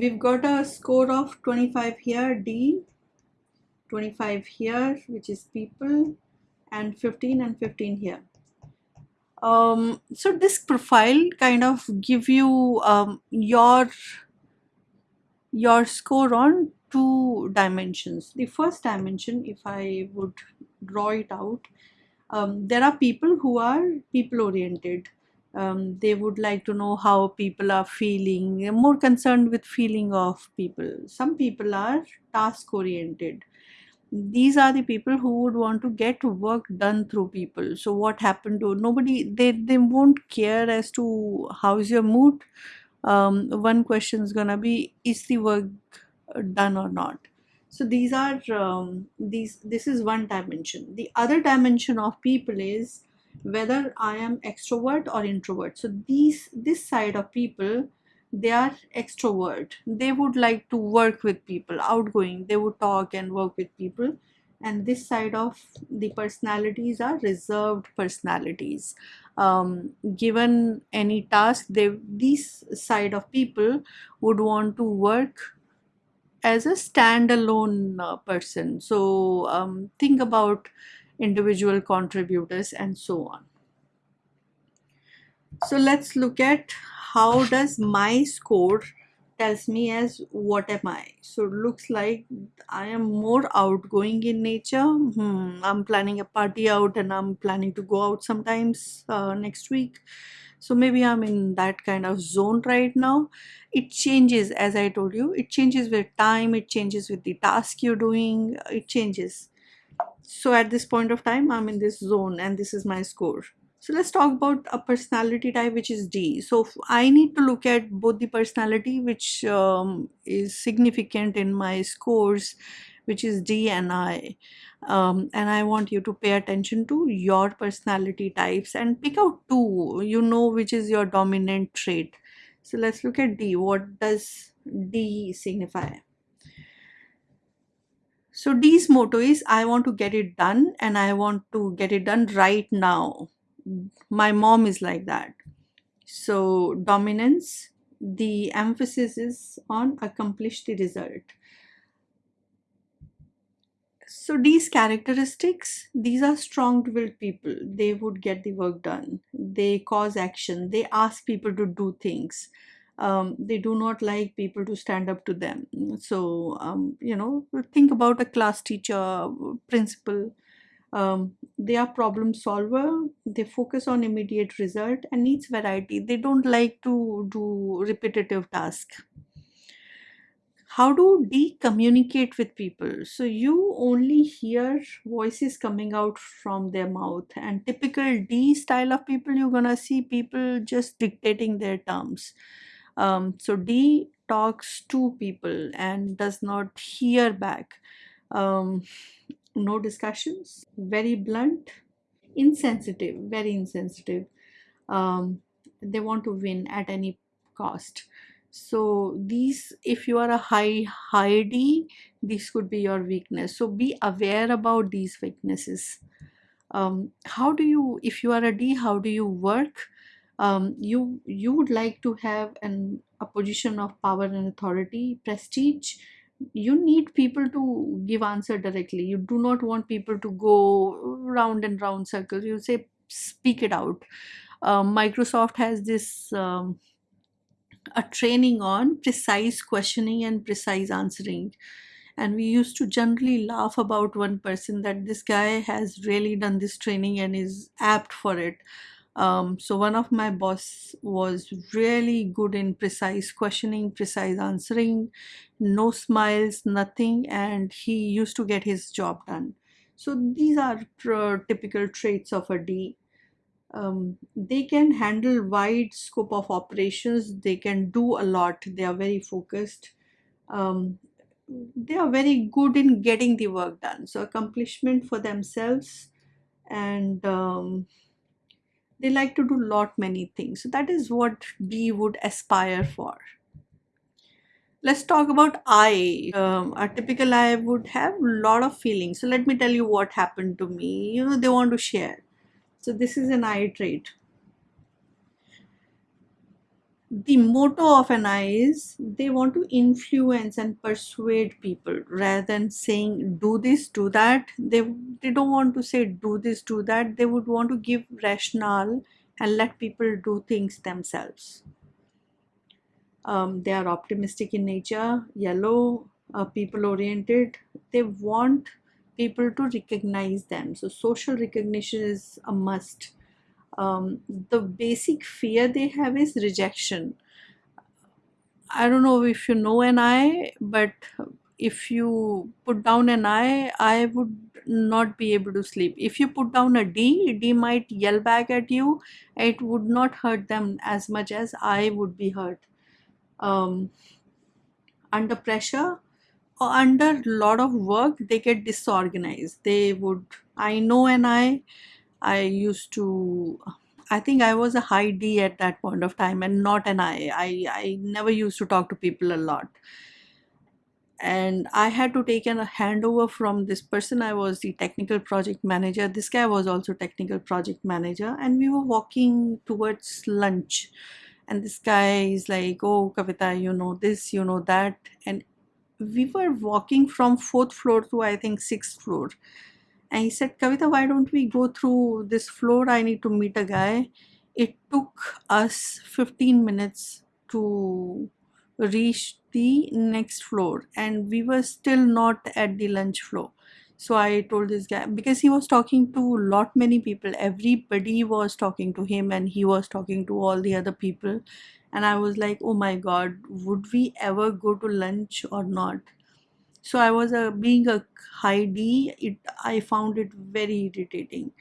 we've got a score of 25 here, D, 25 here, which is people, and 15 and 15 here. Um, so this profile kind of give you um, your your score on two dimensions. The first dimension, if I would draw it out, um, there are people who are people oriented. Um, they would like to know how people are feeling, They're more concerned with feeling of people. Some people are task oriented. These are the people who would want to get work done through people. So what happened to nobody, they, they won't care as to how is your mood. Um, one question is gonna be, is the work done or not? so these are um, these this is one dimension the other dimension of people is whether i am extrovert or introvert. So these this side of people they are extrovert. They would like to work with people outgoing. They would talk and work with people. And this side of the personalities are reserved personalities. Um, given any task they this side of people would want to work as a standalone uh, person. So um, think about individual contributors and so on. So let's look at how does my score tells me as what am I. So it looks like I am more outgoing in nature. Hmm, I'm planning a party out and I'm planning to go out sometimes uh, next week so maybe i'm in that kind of zone right now it changes as i told you it changes with time it changes with the task you're doing it changes so at this point of time i'm in this zone and this is my score so let's talk about a personality type which is D. So I need to look at both the personality which um, is significant in my scores which is D and I. Um, and I want you to pay attention to your personality types and pick out two, you know, which is your dominant trait. So let's look at D. What does D signify? So D's motto is I want to get it done and I want to get it done right now. My mom is like that. So dominance, the emphasis is on accomplish the result so these characteristics, these are strong-willed people. They would get the work done. They cause action. They ask people to do things. Um, they do not like people to stand up to them. So, um, you know, think about a class teacher, principal. Um, they are problem solver. They focus on immediate result and needs variety. They don't like to do repetitive tasks how do D communicate with people? So you only hear voices coming out from their mouth and typical D style of people, you're gonna see people just dictating their terms. Um, so D talks to people and does not hear back. Um, no discussions, very blunt, insensitive, very insensitive. Um, they want to win at any cost so these if you are a high high d this could be your weakness so be aware about these weaknesses um, how do you if you are a d how do you work um, you you would like to have an a position of power and authority prestige you need people to give answer directly. You do not want people to go round and round circles. You say speak it out. Um, microsoft has this um, a training on precise questioning and precise answering. And we used to generally laugh about one person that this guy has really done this training and is apt for it um, so one of my boss was really good in precise questioning precise answering no smiles nothing and he used to get his job done. So these are typical traits of a d. Um, they can handle wide scope of operations. They can do a lot. They are very focused. Um, they are very good in getting the work done. So accomplishment for themselves and um, they like to do lot many things so that is what D would aspire for let's talk about I. Um, a typical I would have a lot of feelings. So let me tell you what happened to me. You know, they want to share. So this is an I trait. The motto of an I is they want to influence and persuade people rather than saying do this, do that. They they don't want to say do this, do that. They would want to give rationale and let people do things themselves. Um, they are optimistic in nature, yellow, uh, people oriented. They want people to recognize them. So social recognition is a must um, the basic fear they have is rejection. I don't know if you know an I, but if you put down an I, I would not be able to sleep. If you put down a D, D might yell back at you. It would not hurt them as much as I would be hurt. Um, under pressure or under a lot of work, they get disorganized. They would, I know an I, I used to I think I was a high D at that point of time and not an I. I, I never used to talk to people a lot. And I had to take a handover from this person. I was the technical project manager. This guy was also technical project manager. And we were walking towards lunch. And this guy is like, oh, Kavita, you know this, you know that. And we were walking from fourth floor to I think sixth floor and he said, Kavita, why don't we go through this floor? I need to meet a guy. It took us 15 minutes to reach the next floor, and we were still not at the lunch floor. So I told this guy because he was talking to lot many people. Everybody was talking to him, and he was talking to all the other people. And I was like, oh my god, would we ever go to lunch or not? So i was a being a high d it i found it very irritating.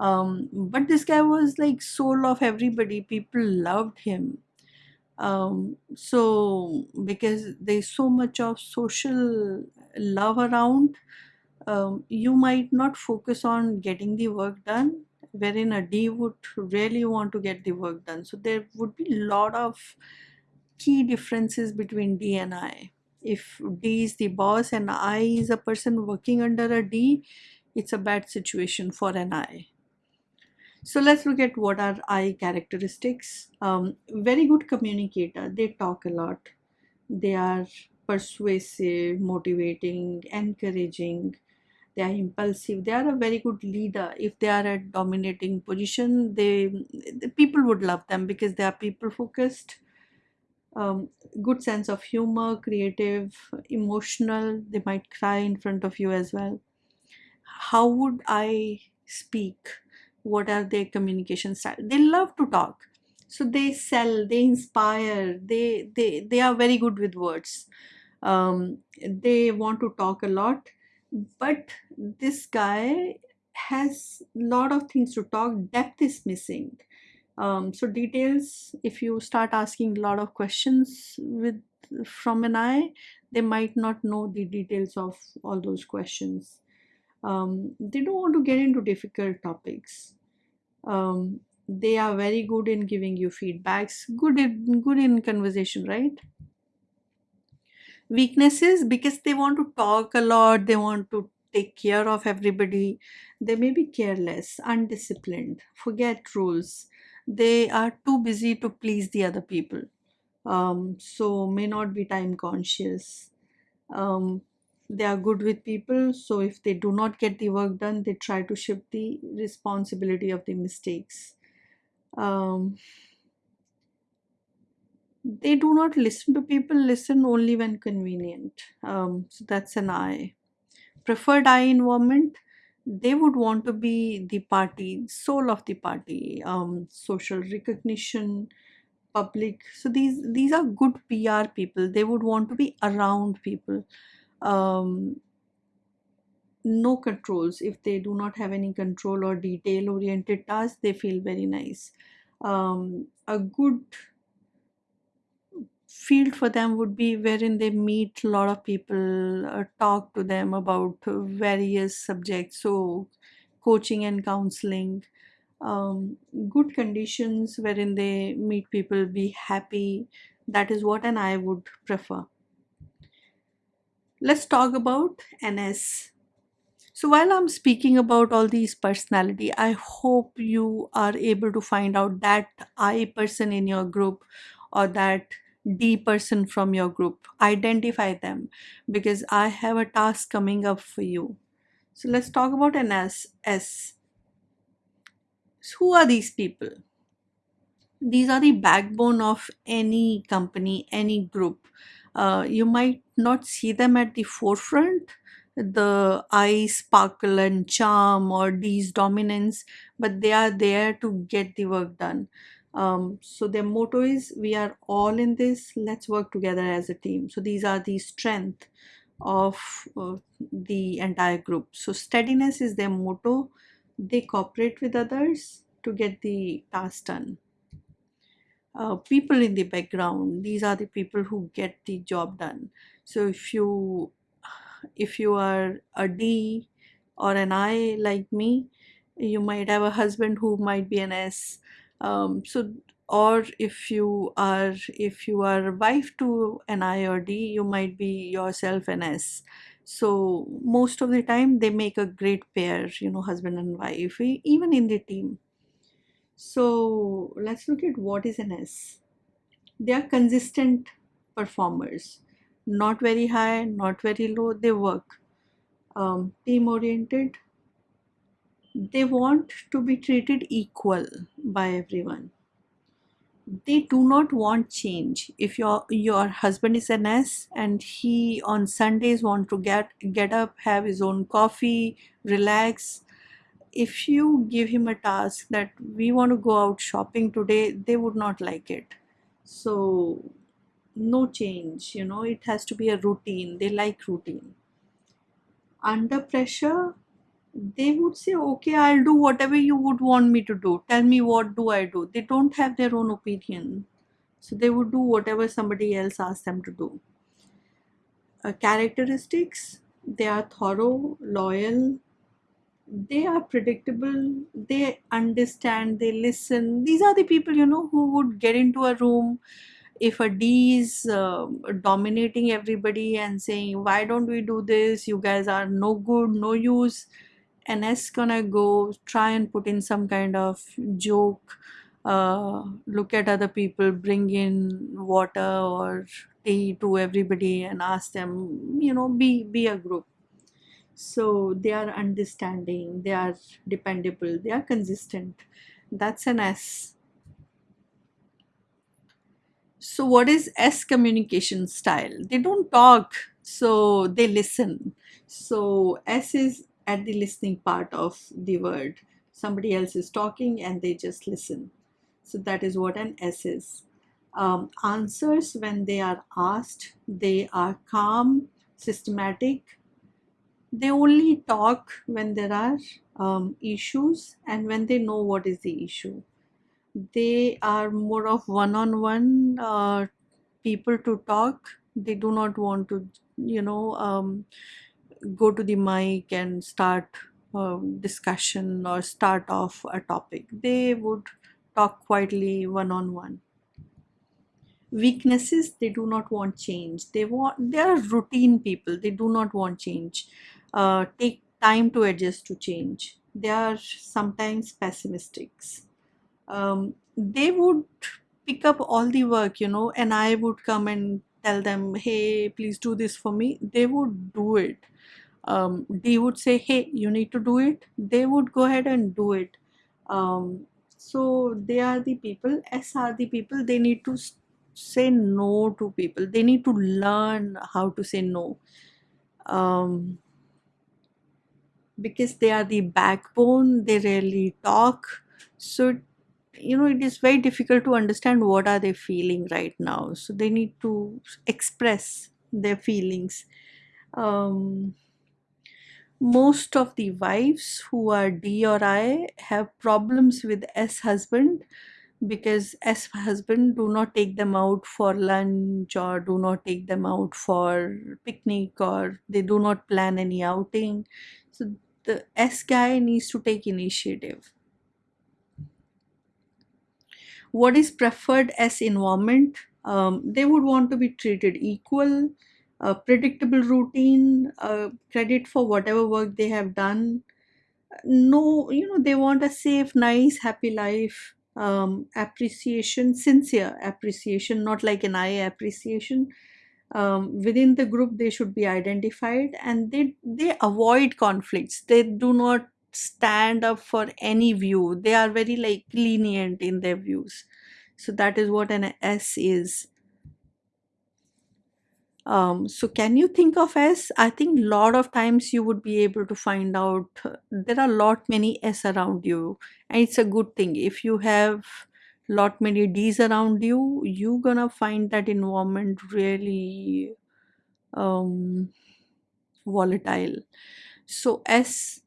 Um, but this guy was like soul of everybody. People loved him. Um, so because there's so much of social love around um, you might not focus on getting the work done wherein a d would really want to get the work done. So there would be a lot of key differences between d and i if D is the boss and I is a person working under a D, it's a bad situation for an I. So let's look at what are I characteristics. Um, very good communicator. They talk a lot. They are persuasive, motivating, encouraging. They are impulsive. They are a very good leader. If they are at dominating position, they the people would love them because they are people focused um, good sense of humor, creative, emotional. They might cry in front of you as well. How would I speak? What are their communication style? They love to talk. So they sell, they inspire, they they they are very good with words. Um, they want to talk a lot, but this guy has a lot of things to talk. Depth is missing um, so details, if you start asking a lot of questions with from an I, they might not know the details of all those questions. Um, they don't want to get into difficult topics. Um, they are very good in giving you feedbacks, good in, good in conversation, right? Weaknesses because they want to talk a lot, they want to take care of everybody. They may be careless, undisciplined, forget rules they are too busy to please the other people. Um, so may not be time conscious. Um, they are good with people so if they do not get the work done they try to shift the responsibility of the mistakes. Um, they do not listen to people listen only when convenient. Um, so that's an i. Preferred i environment they would want to be the party soul of the party um, social recognition public. So these these are good pr people. They would want to be around people. Um, no controls. If they do not have any control or detail oriented tasks they feel very nice. Um, a good field for them would be wherein they meet a lot of people, uh, talk to them about various subjects, so coaching and counseling, um, good conditions wherein they meet people, be happy. That is what an I would prefer. Let's talk about NS. So while I'm speaking about all these personality, I hope you are able to find out that I person in your group or that D person from your group. Identify them because I have a task coming up for you. So let's talk about an S. S. So who are these people? These are the backbone of any company, any group. Uh, you might not see them at the forefront, the eye sparkle and charm or D's dominance, but they are there to get the work done. Um, so their motto is we are all in this, let's work together as a team. So these are the strength of uh, the entire group. So steadiness is their motto. They cooperate with others to get the task done. Uh, people in the background, these are the people who get the job done. So if you if you are a D or an I like me, you might have a husband who might be an S. Um, so or if you are if you are wife to an I or D, you might be yourself an S. So most of the time they make a great pair, you know, husband and wife, even in the team. So let's look at what is an S. They are consistent performers, not very high, not very low, they work. Um, team oriented, they want to be treated equal by everyone. They do not want change. If your your husband is an s and he on sundays want to get get up have his own coffee relax if you give him a task that we want to go out shopping today they would not like it. So no change you know it has to be a routine. They like routine. Under pressure they would say okay i'll do whatever you would want me to do. Tell me what do i do. They don't have their own opinion. So they would do whatever somebody else asks them to do. Uh, characteristics they are thorough loyal. They are predictable. They understand they listen. These are the people you know who would get into a room if a d is um dominating everybody and saying why don't we do this? You guys are no good no use and S gonna go try and put in some kind of joke, uh, look at other people, bring in water or tea to everybody and ask them, you know, be be a group. So they are understanding, they are dependable, they are consistent. That's an S. So what is S communication style? They don't talk, so they listen. So S is at the listening part of the word. Somebody else is talking and they just listen. So that is what an S is. Um, answers when they are asked, they are calm, systematic. They only talk when there are um, issues and when they know what is the issue. They are more of one on one people to talk. They do not want to, you know, um, go to the mic and start a discussion or start off a topic. They would talk quietly one on one. Weaknesses, they do not want change. They want they are routine people. They do not want change. Uh, take time to adjust to change. They are sometimes pessimistics. Um, they would pick up all the work, you know, and I would come and tell them, hey, please do this for me. They would do it um, they would say, hey, you need to do it. They would go ahead and do it. Um, so they are the people, S are the people, they need to say no to people. They need to learn how to say no. Um, because they are the backbone, they rarely talk. So, you know, it is very difficult to understand what are they feeling right now. So they need to express their feelings. Um, most of the wives who are D or I have problems with S husband because S husband do not take them out for lunch or do not take them out for picnic or they do not plan any outing. So the S guy needs to take initiative. What is preferred as environment? Um, they would want to be treated equal, a predictable routine, credit for whatever work they have done. No, you know, they want a safe, nice, happy life. um, appreciation sincere appreciation not like an I appreciation um, within the group they should be identified and they they avoid conflicts they do not stand up for any view. They are very like lenient in their views. So that is what an s is. Um, so can you think of s? I think a lot of times you would be able to find out there are lot many s around you. And it's a good thing. If you have lot many d's around you you gonna find that environment really um, volatile. So s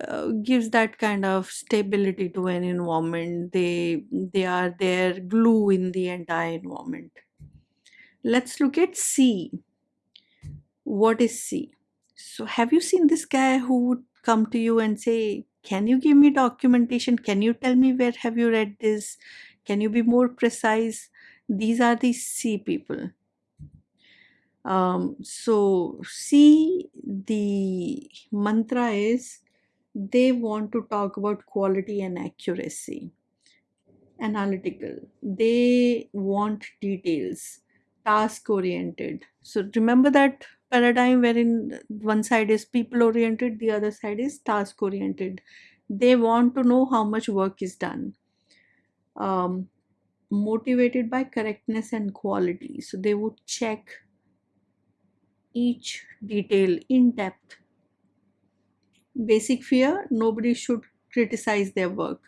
uh, gives that kind of stability to an environment. They they are their glue in the entire environment. Let's look at c. What is c? So have you seen this guy who would come to you and say can you give me documentation? Can you tell me where have you read this? Can you be more precise? These are the c people. Um, so c the mantra is they want to talk about quality and accuracy. Analytical. They want details. Task oriented so remember that paradigm wherein one side is people oriented the other side is task oriented they want to know how much work is done. Um, motivated by correctness and quality. So they would check each detail in depth basic fear nobody should criticize their work.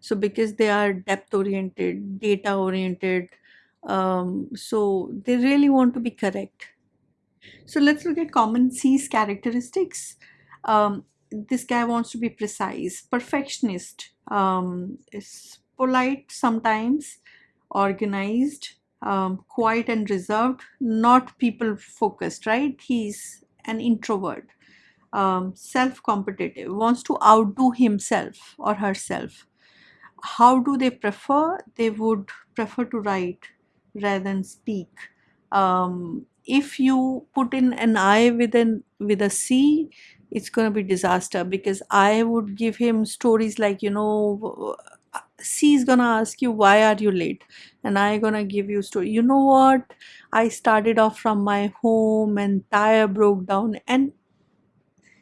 So because they are depth oriented data oriented um, so they really want to be correct. So let's look at common c's characteristics. Um, this guy wants to be precise perfectionist um, is polite sometimes organized um, quiet and reserved not people focused right? He's an introvert um, self-competitive, wants to outdo himself or herself. How do they prefer? They would prefer to write rather than speak. Um, if you put in an I with an with a C, it's going to be disaster because I would give him stories like you know C is gonna ask you why are you late and I gonna give you story you know what I started off from my home and tire broke down and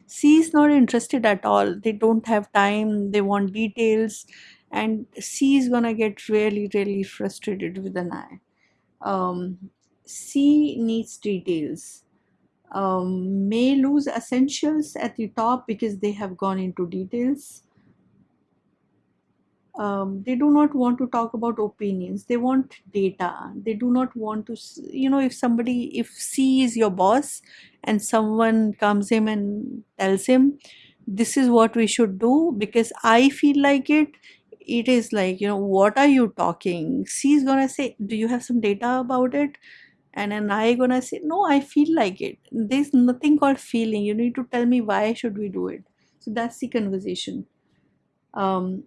C is not interested at all. They don't have time, they want details, and C is gonna get really, really frustrated with an I. Um, C needs details. Um, may lose essentials at the top because they have gone into details. Um, they do not want to talk about opinions. They want data. They do not want to you know if somebody if c is your boss and someone comes him and tells him this is what we should do because i feel like it it is like you know what are you talking? C is gonna say do you have some data about it? And then i gonna say no i feel like it. There's nothing called feeling. You need to tell me why should we do it. So that's the conversation. Um,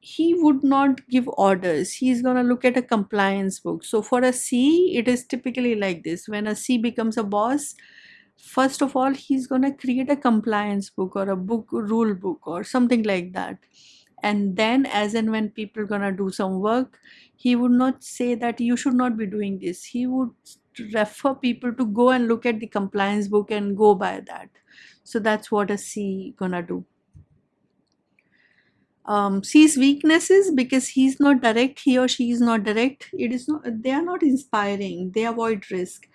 he would not give orders. He's going to look at a compliance book. So for a c it is typically like this. When a c becomes a boss first of all he's going to create a compliance book or a book rule book or something like that. And then as and when people are going to do some work he would not say that you should not be doing this. He would refer people to go and look at the compliance book and go by that. So that's what a c gonna do um, C's weaknesses because he's not direct he or she is not direct. It is not they are not inspiring they avoid risk.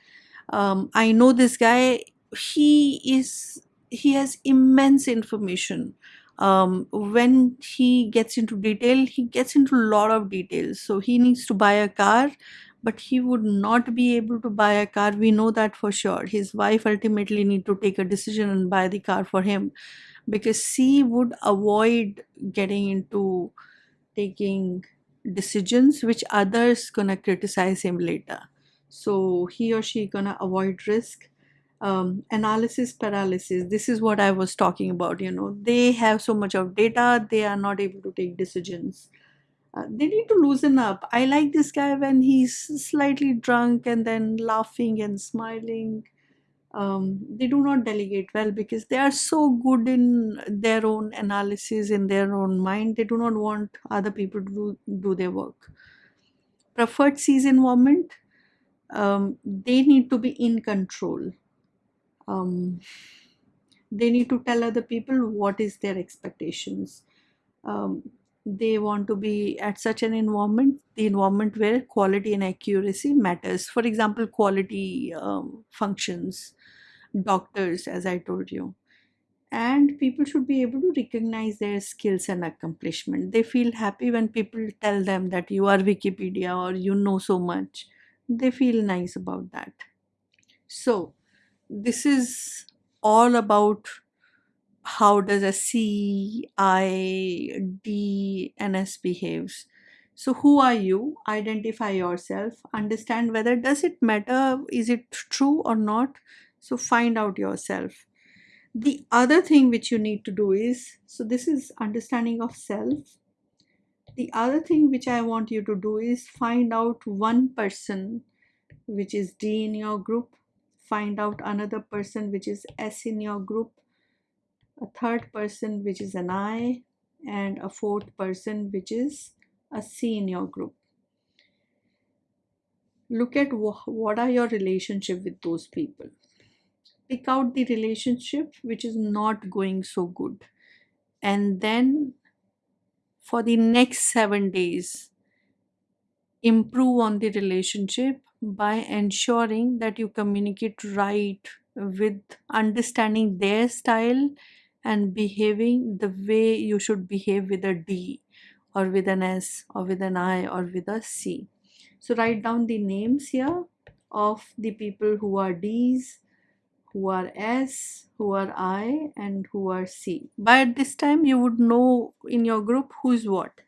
Um, i know this guy he is he has immense information. Um, when he gets into detail he gets into a lot of details. So he needs to buy a car but he would not be able to buy a car. We know that for sure. His wife ultimately need to take a decision and buy the car for him because C would avoid getting into taking decisions which others gonna criticize him later. So he or she gonna avoid risk. Um, analysis paralysis this is what i was talking about you know they have so much of data they are not able to take decisions uh, they need to loosen up i like this guy when he's slightly drunk and then laughing and smiling um, they do not delegate well because they are so good in their own analysis in their own mind. They do not want other people to do, do their work. Preferred C's environment um, they need to be in control. Um, they need to tell other people what is their expectations. Um, they want to be at such an environment the environment where quality and accuracy matters. For example quality um, functions doctors as i told you. And people should be able to recognize their skills and accomplishment. They feel happy when people tell them that you are wikipedia or you know so much. They feel nice about that. So this is all about how does a C, I, D, behaves. So who are you? Identify yourself. Understand whether does it matter? Is it true or not? So find out yourself. The other thing which you need to do is so this is understanding of self. The other thing which I want you to do is find out one person which is D in your group. Find out another person which is S in your group a third person which is an I, and a fourth person which is a C in your group. Look at wh- what are your relationship with those people. Pick out the relationship which is not going so good, and then for the next seven days, improve on the relationship by ensuring that you communicate right with understanding their style and behaving the way you should behave with a D or with an S or with an I or with a C. So write down the names here of the people who are D's, who are S, who are I, and who are C. By this time, you would know in your group who's what.